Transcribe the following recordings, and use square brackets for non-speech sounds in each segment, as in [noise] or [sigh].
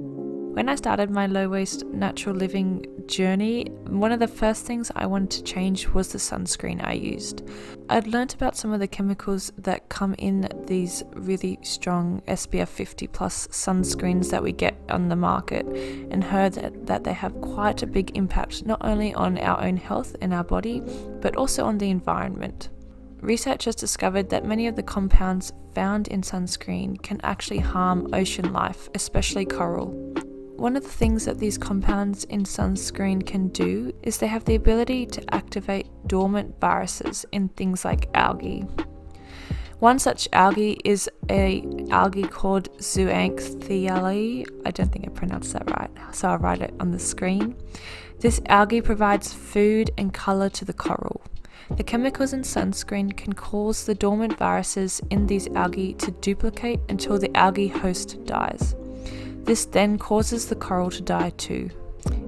When I started my low waste natural living journey, one of the first things I wanted to change was the sunscreen I used. I'd learnt about some of the chemicals that come in these really strong SPF 50 plus sunscreens that we get on the market and heard that, that they have quite a big impact not only on our own health and our body, but also on the environment. Researchers discovered that many of the compounds found in sunscreen can actually harm ocean life, especially coral. One of the things that these compounds in sunscreen can do is they have the ability to activate dormant viruses in things like algae. One such algae is a algae called zooxanthellae. I don't think I pronounced that right, so I'll write it on the screen. This algae provides food and color to the coral. The chemicals in sunscreen can cause the dormant viruses in these algae to duplicate until the algae host dies. This then causes the coral to die too.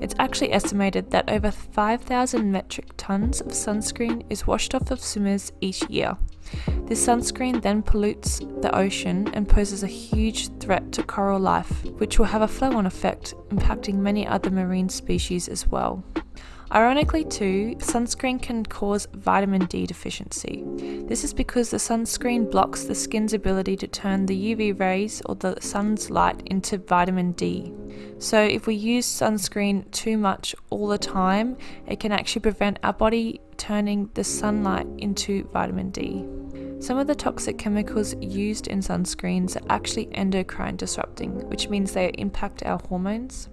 It's actually estimated that over 5,000 metric tons of sunscreen is washed off of swimmers each year. This sunscreen then pollutes the ocean and poses a huge threat to coral life, which will have a flow on effect, impacting many other marine species as well. Ironically, too, sunscreen can cause vitamin D deficiency. This is because the sunscreen blocks the skin's ability to turn the UV rays or the sun's light into vitamin D. So, if we use sunscreen too much all the time, it can actually prevent our body turning the sunlight into vitamin D. Some of the toxic chemicals used in sunscreens are actually endocrine disrupting, which means they impact our hormones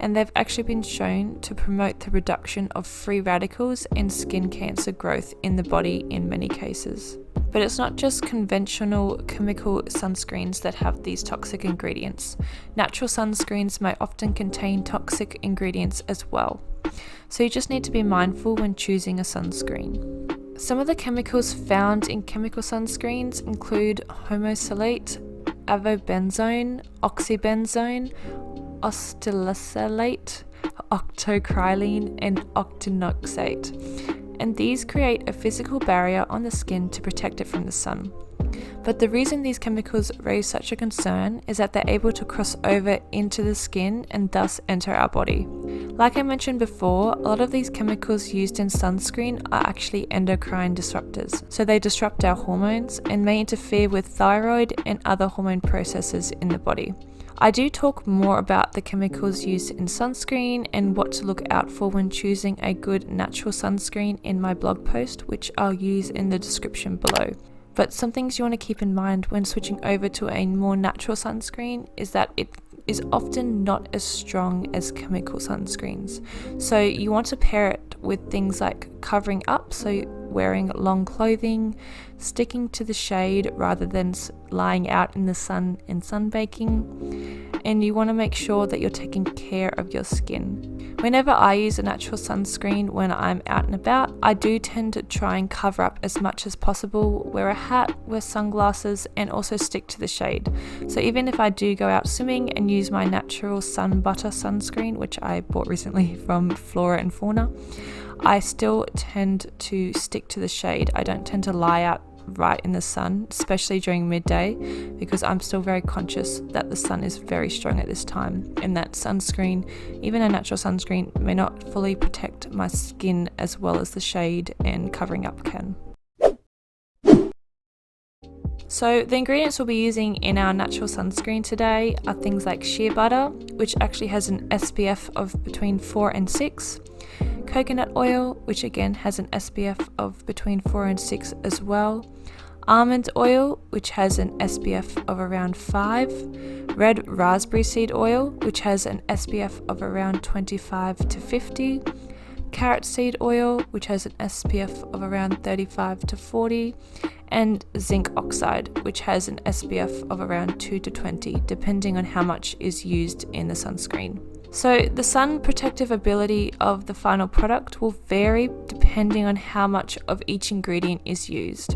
and they've actually been shown to promote the reduction of free radicals and skin cancer growth in the body in many cases. But it's not just conventional chemical sunscreens that have these toxic ingredients. Natural sunscreens may often contain toxic ingredients as well. So you just need to be mindful when choosing a sunscreen. Some of the chemicals found in chemical sunscreens include homosalate, avobenzone, oxybenzone, octisalate, octocrylene, and octinoxate, and these create a physical barrier on the skin to protect it from the sun. But the reason these chemicals raise such a concern is that they're able to cross over into the skin and thus enter our body. Like I mentioned before, a lot of these chemicals used in sunscreen are actually endocrine disruptors, so they disrupt our hormones and may interfere with thyroid and other hormone processes in the body. I do talk more about the chemicals used in sunscreen and what to look out for when choosing a good natural sunscreen in my blog post, which I'll use in the description below. But some things you want to keep in mind when switching over to a more natural sunscreen is that it is often not as strong as chemical sunscreens. So you want to pair it with things like covering up, so wearing long clothing, sticking to the shade rather than lying out in the sun and sunbaking, and you want to make sure that you're taking care of your skin. Whenever I use a natural sunscreen when I'm out and about, I do tend to try and cover up as much as possible, wear a hat, wear sunglasses, and also stick to the shade. So even if I do go out swimming and use my natural sun butter sunscreen, which I bought recently from Flora and Fauna, I still tend to stick to the shade. I don't tend to lie out right in the sun, especially during midday, because I'm still very conscious that the sun is very strong at this time, and that sunscreen, even a natural sunscreen, may not fully protect my skin as well as the shade and covering up can. So the ingredients we'll be using in our natural sunscreen today are things like shea butter, which actually has an SPF of between 4 and 6, coconut oil, which again has an SPF of between 4 and 6 as well, almond oil, which has an SPF of around 5, red raspberry seed oil, which has an SPF of around 25 to 50, carrot seed oil, which has an SPF of around 35 to 40, and zinc oxide, which has an SPF of around 2 to 20, depending on how much is used in the sunscreen. So the sun protective ability of the final product will vary depending on how much of each ingredient is used.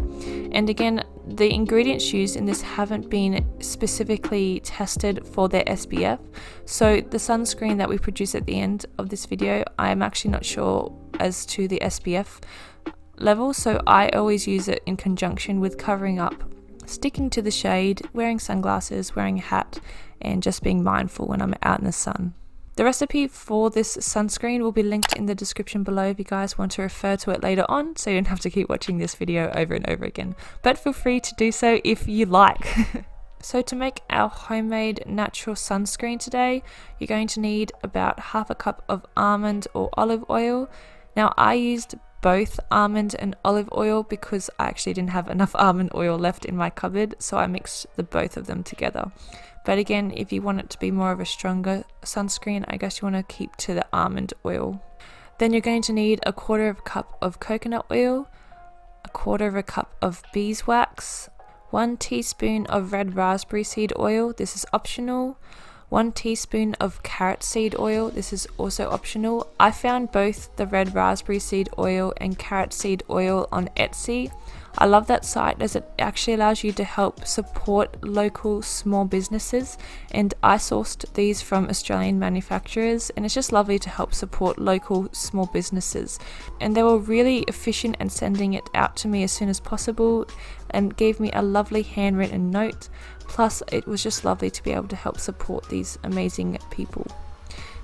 And again, the ingredients used in this haven't been specifically tested for their SPF. So the sunscreen that we produce at the end of this video, I'm actually not sure as to the SPF level. So I always use it in conjunction with covering up sticking to the shade, wearing sunglasses, wearing a hat, and just being mindful when I'm out in the sun. The recipe for this sunscreen will be linked in the description below if you guys want to refer to it later on so you don't have to keep watching this video over and over again. But feel free to do so if you like. [laughs] so to make our homemade natural sunscreen today, you're going to need about half a cup of almond or olive oil. Now I used both almond and olive oil because I actually didn't have enough [laughs] almond oil left in my cupboard so I mixed the both of them together. But again, if you want it to be more of a stronger sunscreen, I guess you want to keep to the almond oil. Then you're going to need a quarter of a cup of coconut oil, a quarter of a cup of beeswax, one teaspoon of red raspberry seed oil, this is optional, 1 teaspoon of carrot seed oil, this is also optional. I found both the red raspberry seed oil and carrot seed oil on Etsy. I love that site as it actually allows you to help support local small businesses. And I sourced these from Australian manufacturers and it's just lovely to help support local small businesses. And they were really efficient in sending it out to me as soon as possible and gave me a lovely handwritten note. Plus it was just lovely to be able to help support these amazing people.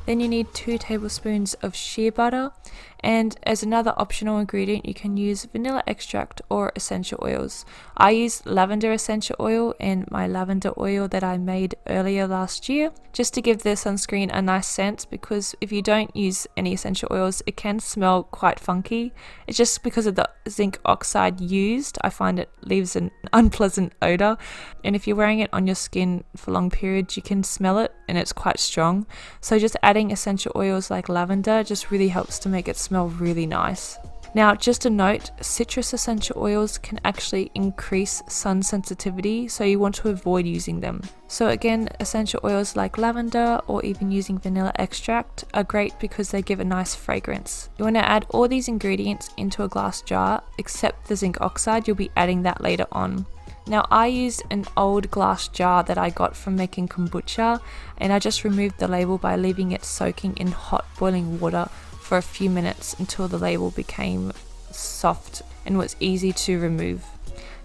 Then you need 2 tablespoons of shea butter and as another optional ingredient you can use vanilla extract or essential oils. I use lavender essential oil and my lavender oil that I made earlier last year just to give the sunscreen a nice scent because if you don't use any essential oils it can smell quite funky. It's just because of the zinc oxide used I find it leaves an [laughs] unpleasant odor and if you're wearing it on your skin for long periods you can smell it and it's quite strong so just adding essential oils like lavender just really helps to make it smell really nice. Now, just a note, citrus essential oils can actually increase sun sensitivity, so you want to avoid using them. So again, essential oils like lavender or even using vanilla extract are great because they give a nice fragrance. You want to add all these ingredients into a glass jar, except the zinc oxide, you'll be adding that later on. Now I used an old glass jar that I got from making kombucha and I just removed the label by leaving it soaking in hot boiling water for a few minutes until the label became soft and was easy to remove.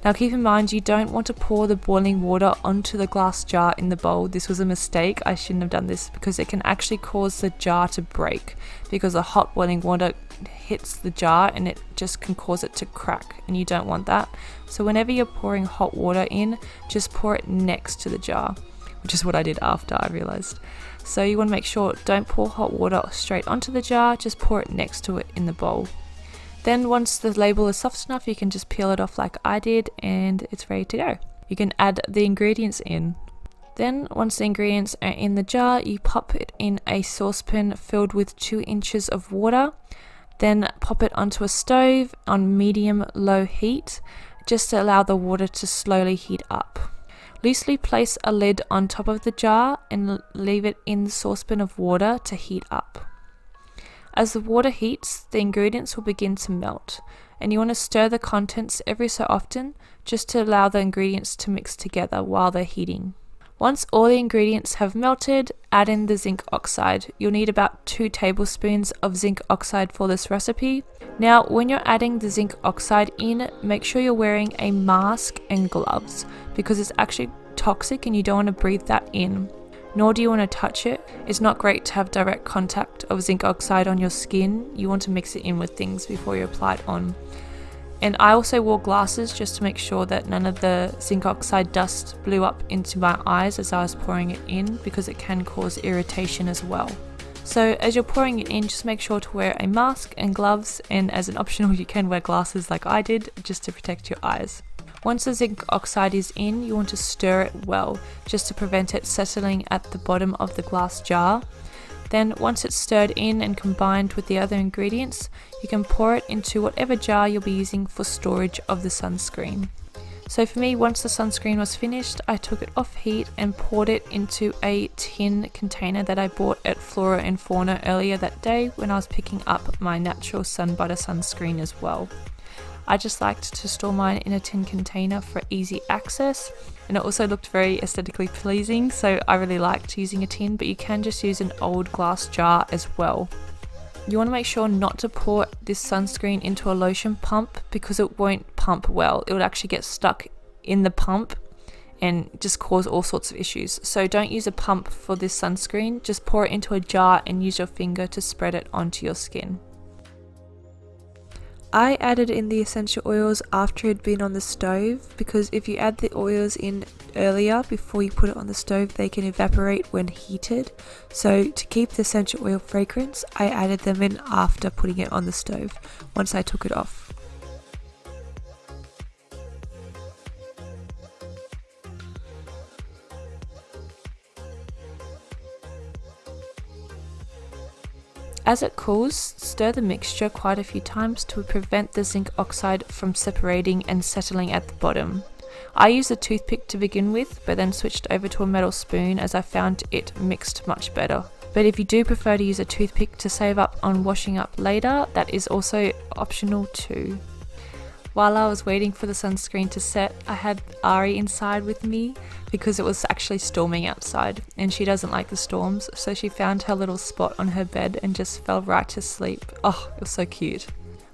Now keep in mind you don't want to pour the boiling water onto the glass jar in the bowl. This was a mistake. I shouldn't have done this because it can actually cause the jar to break because the hot boiling water hits the jar and it just can cause it to crack and you don't want that. So whenever you're pouring hot water in, just pour it next to the jar, which is what I did after I realized. So you want to make sure don't pour hot water straight onto the jar, just pour it next to it in the bowl. Then once the label is soft enough, you can just peel it off like I did and it's ready to go. You can add the ingredients in. Then once the ingredients are in the jar, you pop it in a saucepan filled with 2 inches of water. Then pop it onto a stove on medium low heat just to allow the water to slowly heat up. Loosely place a lid on top of the jar and leave it in the saucepan of water to heat up. As the water heats, the ingredients will begin to melt, and you want to stir the contents every so often just to allow the ingredients to mix together while they're heating. Once all the ingredients have melted, add in the zinc oxide. You'll need about 2 tablespoons of zinc oxide for this recipe. Now, when you're adding the zinc oxide in, make sure you're wearing a mask and gloves because it's actually toxic and you don't want to breathe that in. Nor do you want to touch it. It's not great to have direct contact of zinc oxide on your skin. You want to mix it in with things before you apply it on. And I also wore glasses just to make sure that none of the zinc oxide dust blew up into my eyes as I was pouring it in because it can cause irritation as well. So as you're pouring it in, just make sure to wear a mask and gloves and as an optional [laughs] you can wear glasses like I did just to protect your eyes. Once the zinc oxide is in, you want to stir it well just to prevent it settling at the bottom of the glass jar. Then once it's stirred in and combined with the other ingredients, you can pour it into whatever jar you'll be using for storage of the sunscreen. So for me, once the sunscreen was finished, I took it off heat and poured it into a tin container that I bought at Flora and Fauna earlier that day when I was picking up my natural sun butter sunscreen as well. I just liked to store mine in a tin container for easy access and it also looked very aesthetically pleasing so I really liked using a tin but you can just use an old glass jar as well. You want to make sure not to pour this sunscreen into a lotion pump because it won't pump well. It would actually get stuck in the pump and just cause all sorts of issues. So don't use a pump for this sunscreen, just pour it into a jar and use your finger to spread it onto your skin. I added in the essential oils after it had been on the stove because if you add the oils in earlier before you put it on the stove they can evaporate when heated so to keep the essential oil fragrance I added them in after putting it on the stove once I took it off. As it cools, stir the mixture quite a few times to prevent the zinc oxide from separating and settling at the bottom. I used a toothpick to begin with, but then switched over to a metal spoon as I found it mixed much better. But if you do prefer to use a toothpick to save up on washing up later, that is also optional too. While I was waiting for the sunscreen to set, I had Ari inside with me because it was actually storming outside and she doesn't like the storms, so she found her little spot on her bed and just fell right to sleep. Oh, it was so cute.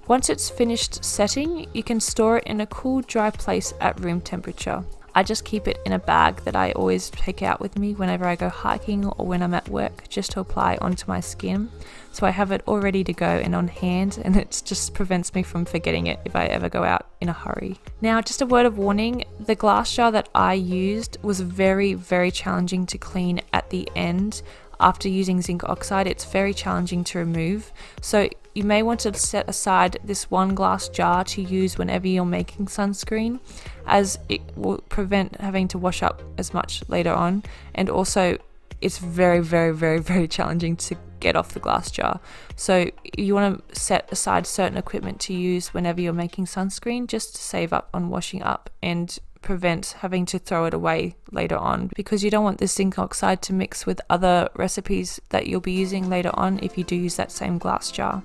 Once it's finished setting, you can store it in a cool, dry place at room temperature. I just keep it in a bag that I always take out with me whenever I go hiking or when I'm at work just to apply onto my skin. So I have it all ready to go and on hand and it just prevents me from forgetting it if I ever go out in a hurry. Now just a word of warning, the glass jar that I used was very very challenging to clean at the end after using zinc oxide it's very challenging to remove. So you may want to set aside this one glass jar to use whenever you're making sunscreen as it will prevent having to wash up as much later on. And also it's very very very [laughs] very challenging to get off the glass jar. So you want to set aside certain equipment to use whenever you're making sunscreen just to save up on washing up and prevent having to throw it away later on because you don't want the zinc oxide to mix with other recipes that you'll be using later on if you do use that same glass jar.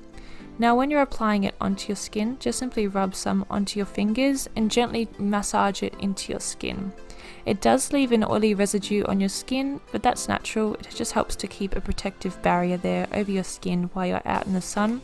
Now when you're applying it onto your skin, just simply rub some onto your fingers and gently massage it into your skin. It does leave an oily residue on your skin, but that's natural, it just helps to keep a protective barrier there over your skin while you're out in the sun.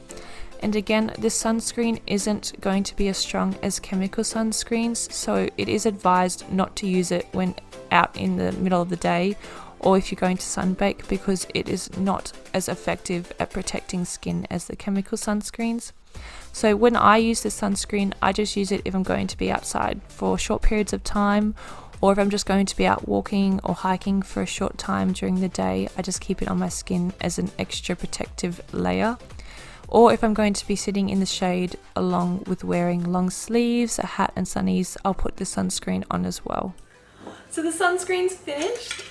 And again, this sunscreen isn't going to be as strong as chemical sunscreens, so it is advised not to use it when out in the middle of the day or if you're going to sunbake because it is not as effective at protecting skin as the chemical sunscreens. So when I use the sunscreen, I just use it if I'm going to be outside for short periods of time or if I'm just going to be out walking or hiking for a short time during the day, I just keep it on my skin as an extra protective layer. Or if I'm going to be sitting in the shade along with wearing long sleeves, a hat and sunnies, I'll put the sunscreen on as well. So the sunscreen's finished.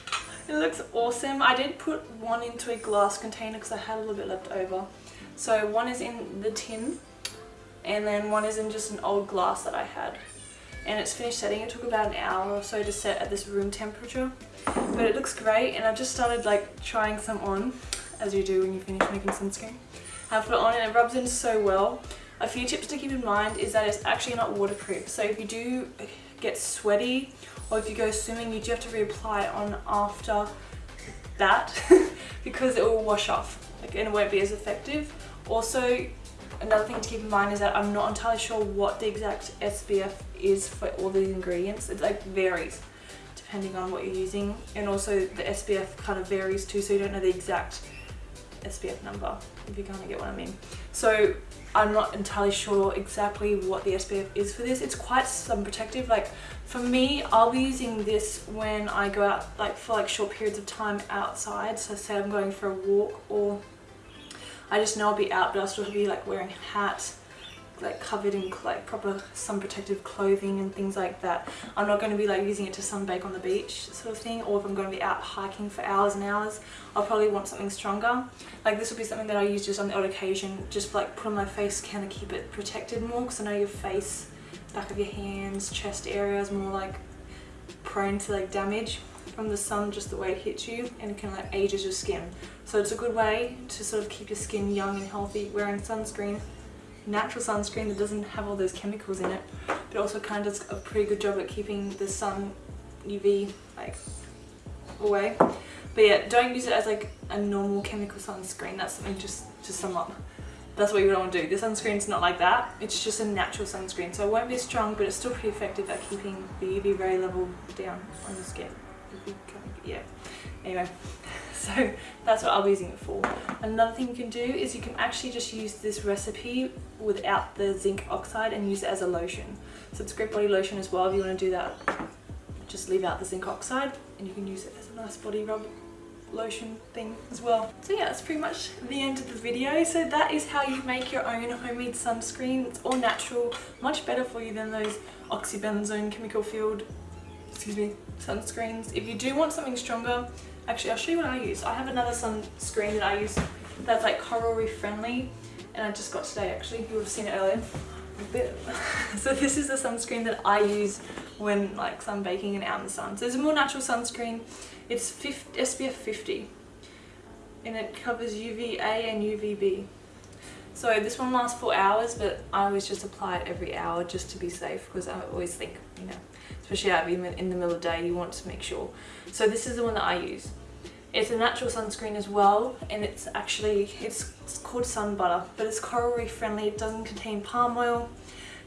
It looks awesome. I did put one into a glass container because I had a little bit left over. So one is in the tin and then one is in just an old glass that I had. And it's finished setting. It took about an hour or so to set at this room temperature. But it looks great and I've just started like trying some on as you do when you finish making sunscreen. I put it on and it rubs in so well. A few tips to keep in mind is that it's actually not waterproof. So if you do get sweaty or if you go swimming you do have to reapply on after that [laughs] because it will wash off like, and it won't be as effective. Also another thing to keep in mind is that I'm not entirely sure what the exact SPF is for all these ingredients. It like varies depending on what you're using and also the SPF kind of varies too so you don't know the exact SPF number if you kind of get what I mean. So I'm not entirely sure exactly what the SPF is for this. It's quite sun protective. Like for me, I'll be using this when I go out like for like short periods of time outside. So say I'm going for a walk or I just know I'll be out but I'll still be like wearing a hat like covered in like proper sun protective clothing and things like that. I'm not going to be like using it to sunbake on the beach sort of thing or if I'm going to be out hiking for hours and hours I'll probably want something stronger. Like this will be something that I use just on the odd occasion just like put on my face kind of keep it protected more because I know your face, back of your hands, chest area is more like prone to like damage from the sun just the way it hits you and it can like ages your skin. So it's a good way to sort of keep your skin young and healthy wearing sunscreen natural sunscreen that doesn't have all those chemicals in it but also kind of does a pretty good job at keeping the sun UV like away but yeah don't use it as like a normal chemical sunscreen that's something just to sum up that's what you don't want to do. The sunscreen's not like that. It's just a natural sunscreen. So it won't be strong, but it's still pretty effective at keeping the UV ray level down on the skin. Yeah. Anyway, [laughs] [laughs] so that's what I'll be using it for. Another thing you can do is you can actually just use this recipe without the zinc oxide and use it as a lotion. So it's great body lotion as well if you want to do that. Just leave out the zinc oxide and you can use it as a nice body rub lotion thing as well. So yeah, that's pretty much the end of the video. So that is how you make your own homemade sunscreen. It's all natural, much better for you than those oxybenzone chemical filled, excuse me, sunscreens. If you do want something stronger, actually I'll show you what I use. I have another sunscreen that I use that's like coral reef friendly and I just got today actually, you would have seen it earlier. [laughs] so this is the sunscreen that I use when like sunbaking and out in the sun. So it's a more natural sunscreen. It's 50, SPF 50 and it covers UVA and UVB. So this one lasts for hours, but I always just apply it every hour just to be safe because I always think, you know, especially out in the middle of the day, you want to make sure. So this is the one that I use. It's a natural sunscreen as well, and it's actually, it's, it's called Sun Butter, but it's coral reef friendly. It doesn't contain palm oil.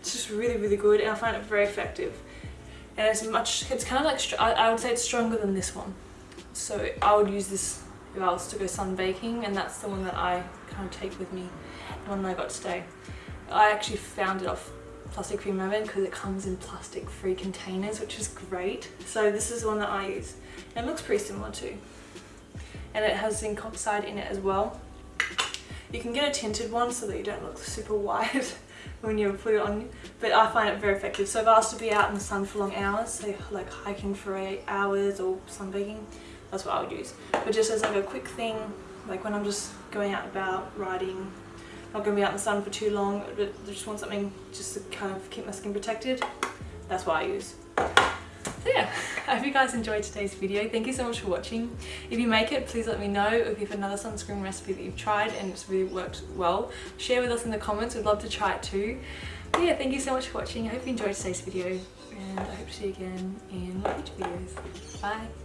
It's just really, really good, and I find it very effective. And it's much, it's kind of like, I, I would say it's stronger than this one. So I would use this if I was to go sunbaking, and that's the one that I kind of take with me, the one that I got today. I actually found it off Plastic Free Mermaid because it comes in plastic free containers, which is great. So this is the one that I use. And it looks pretty similar too and it has zinc oxide in it as well. You can get a tinted one so that you don't look super white [laughs] when you put it on, but I find it very effective. So if I was to be out in the sun for long hours, say like hiking for eight hours or sunbaking, that's what I would use. But just as like a quick thing, like when I'm just going out about riding, not going to be out in the sun for too long, but just want something just to kind of keep my skin protected, that's what I use. So [laughs] yeah, I hope you guys enjoyed today's video. Thank you so much for watching. If you make it, please let me know if you have another sunscreen recipe that you've tried and it's really worked well. Share with us in the comments, we'd love to try it too. But yeah, thank you so much for watching. I hope you enjoyed today's video and I hope to see you again in future videos. Bye!